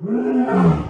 Mm-hmm.